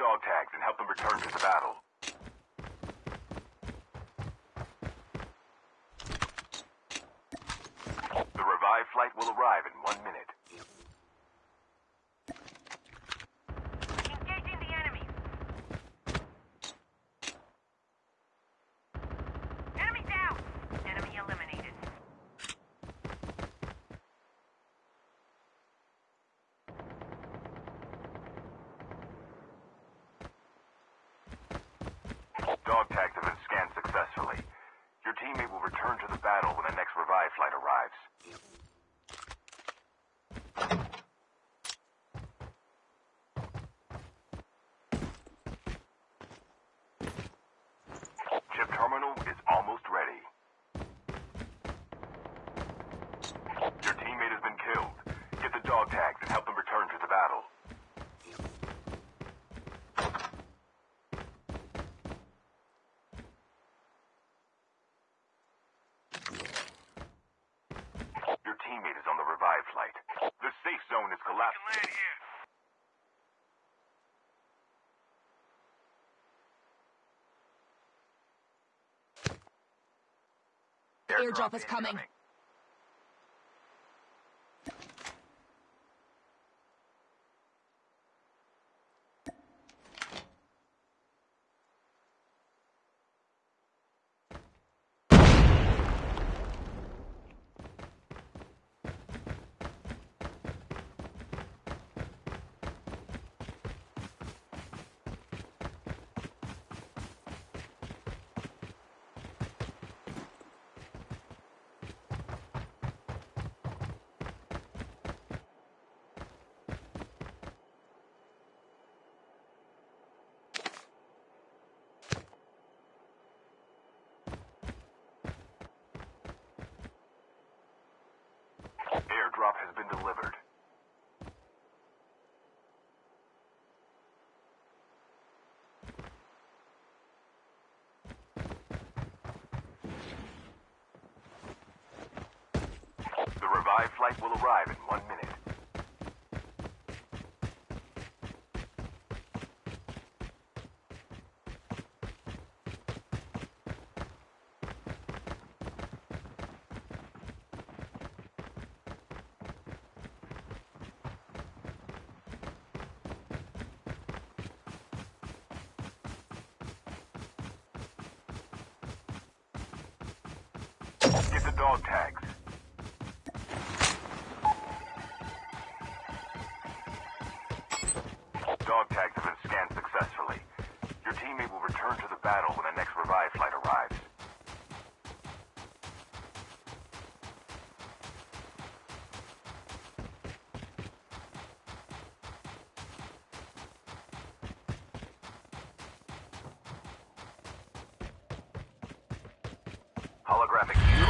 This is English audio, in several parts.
dog tags and help them return to the battle. lives. Airdrop, Airdrop is coming. coming. drop has been delivered. dog tags. Dog tags have been scanned successfully. Your teammate will return to the battle when the next revive flight arrives. holographic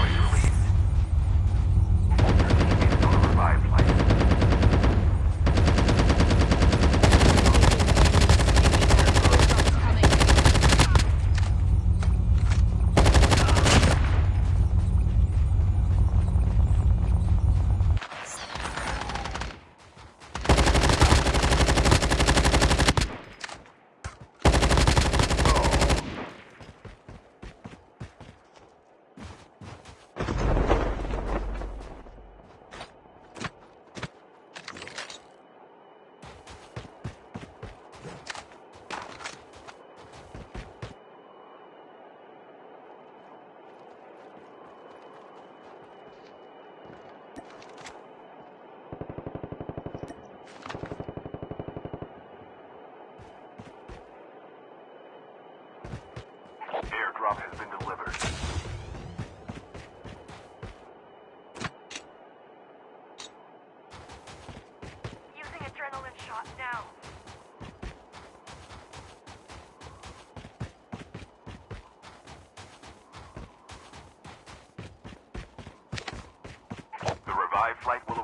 drop has been delivered. Using adrenaline shot now. The revived flight will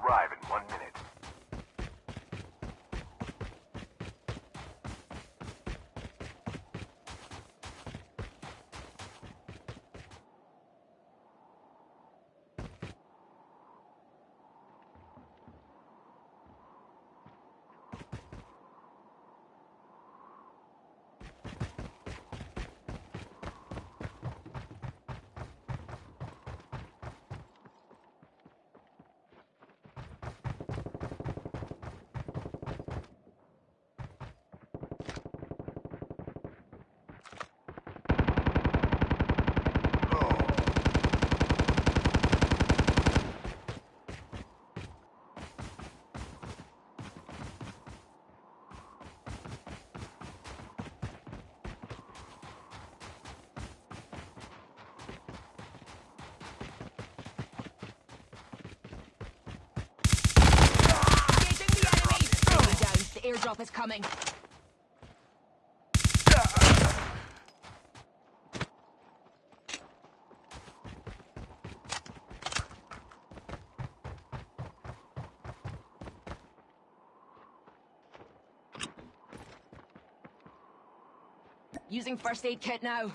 airdrop is coming. Using first aid kit now.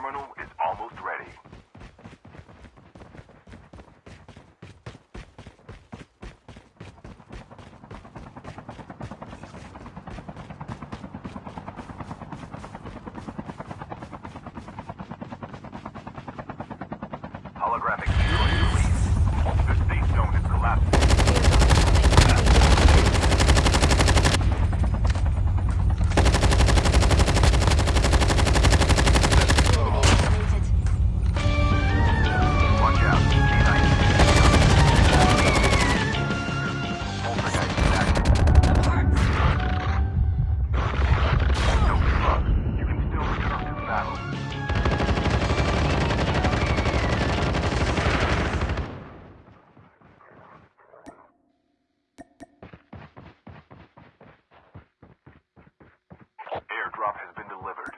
terminal is almost ready. Holographic view is released. The state zone is collapsing. airdrop has been delivered.